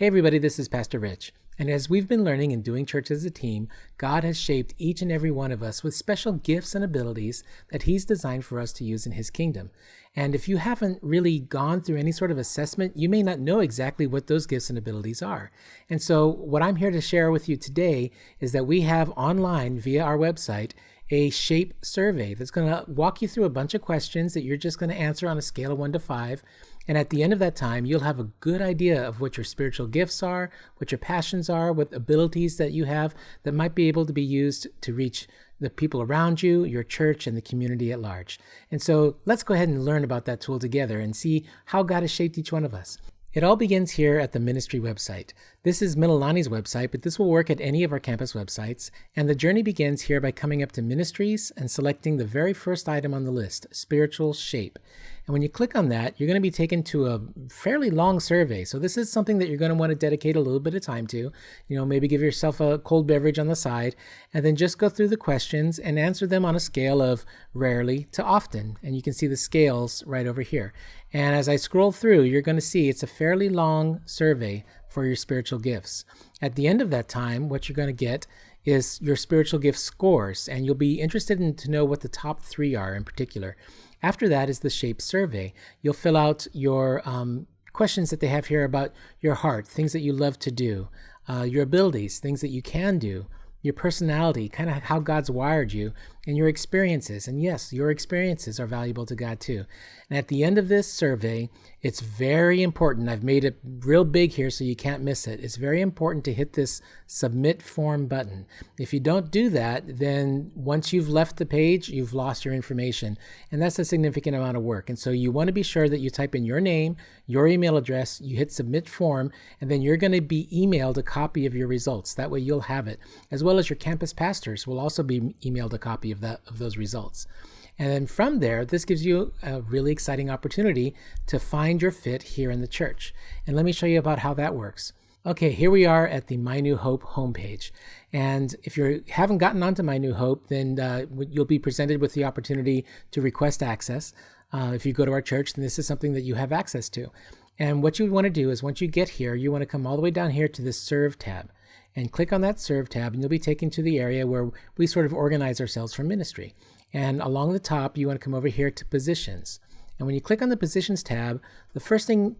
Hey, everybody, this is Pastor Rich. And as we've been learning and doing church as a team, God has shaped each and every one of us with special gifts and abilities that He's designed for us to use in His kingdom. And if you haven't really gone through any sort of assessment, you may not know exactly what those gifts and abilities are. And so, what I'm here to share with you today is that we have online via our website a shape survey that's going to walk you through a bunch of questions that you're just going to answer on a scale of one to five. And at the end of that time, you'll have a good idea of what your spiritual gifts are, what your passions are, what abilities that you have that might be able to be used to reach the people around you, your church, and the community at large. And so let's go ahead and learn about that tool together and see how God has shaped each one of us. It all begins here at the ministry website. This is Mililani's website, but this will work at any of our campus websites. And the journey begins here by coming up to ministries and selecting the very first item on the list, spiritual shape. And when you click on that, you're going to be taken to a fairly long survey. So this is something that you're going to want to dedicate a little bit of time to. You know, maybe give yourself a cold beverage on the side and then just go through the questions and answer them on a scale of rarely to often. And you can see the scales right over here. And as I scroll through, you're going to see it's a fairly long survey for your spiritual gifts. At the end of that time, what you're going to get is your spiritual gift scores, and you'll be interested in to know what the top three are in particular. After that is the shape survey. You'll fill out your um, questions that they have here about your heart, things that you love to do, uh, your abilities, things that you can do, your personality, kind of how God's wired you, and your experiences. And yes, your experiences are valuable to God too. And at the end of this survey, it's very important. I've made it real big here so you can't miss it. It's very important to hit this submit form button. If you don't do that, then once you've left the page, you've lost your information. And that's a significant amount of work. And so you want to be sure that you type in your name, your email address, you hit submit form, and then you're going to be emailed a copy of your results. That way you'll have it, as well as your campus pastors will also be emailed a copy of that of those results. And then from there, this gives you a really exciting opportunity to find your fit here in the church. And let me show you about how that works. Okay, here we are at the My New Hope homepage. And if you haven't gotten onto My New Hope, then uh, you'll be presented with the opportunity to request access. Uh, if you go to our church, then this is something that you have access to. And what you want to do is once you get here, you want to come all the way down here to the Serve tab and click on that Serve tab, and you'll be taken to the area where we sort of organize ourselves for ministry. And along the top, you want to come over here to Positions. And when you click on the Positions tab, the first thing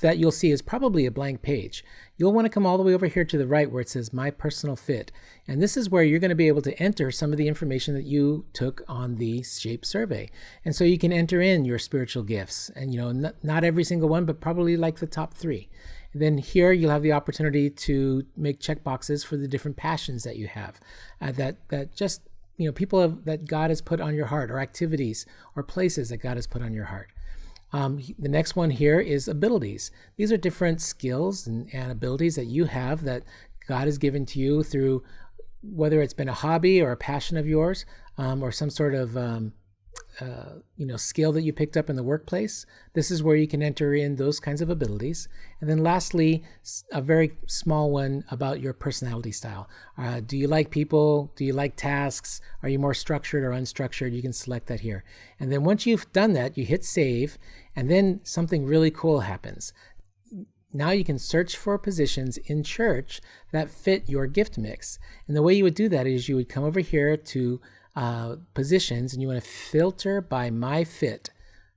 that you'll see is probably a blank page. You'll want to come all the way over here to the right where it says My Personal Fit. And this is where you're going to be able to enter some of the information that you took on the SHAPE survey. And so you can enter in your spiritual gifts. And, you know, not, not every single one, but probably like the top three. And then here you'll have the opportunity to make check boxes for the different passions that you have uh, that, that just you know people have, that God has put on your heart, or activities, or places that God has put on your heart. Um, the next one here is abilities. These are different skills and, and abilities that you have that God has given to you through whether it's been a hobby or a passion of yours, um, or some sort of um, uh, you know skill that you picked up in the workplace this is where you can enter in those kinds of abilities. And then lastly a very small one about your personality style. Uh, do you like people? Do you like tasks? Are you more structured or unstructured? You can select that here. And then once you've done that you hit save and then something really cool happens. Now you can search for positions in church that fit your gift mix. And the way you would do that is you would come over here to uh, positions and you want to filter by my fit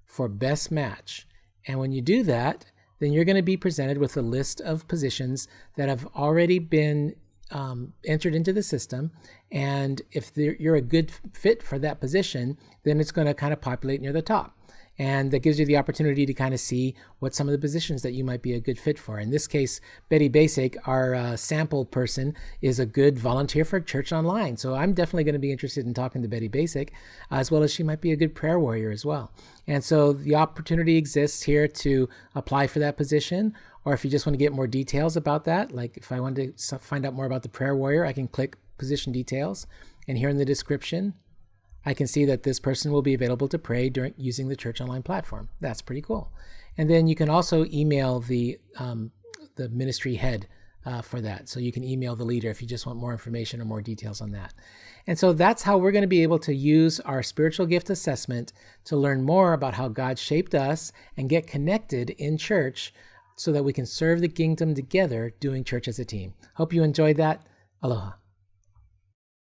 for best match. And when you do that, then you're going to be presented with a list of positions that have already been um, entered into the system. And if you're a good fit for that position, then it's going to kind of populate near the top and that gives you the opportunity to kind of see what some of the positions that you might be a good fit for. In this case, Betty Basic, our uh, sample person, is a good volunteer for Church Online. So I'm definitely going to be interested in talking to Betty Basic, as well as she might be a good prayer warrior as well. And so the opportunity exists here to apply for that position. Or if you just want to get more details about that, like if I wanted to find out more about the prayer warrior, I can click position details. And here in the description, I can see that this person will be available to pray during using the Church Online platform. That's pretty cool. And then you can also email the um, the ministry head uh, for that. So you can email the leader if you just want more information or more details on that. And so that's how we're going to be able to use our spiritual gift assessment to learn more about how God shaped us and get connected in church so that we can serve the kingdom together doing church as a team. Hope you enjoyed that. Aloha.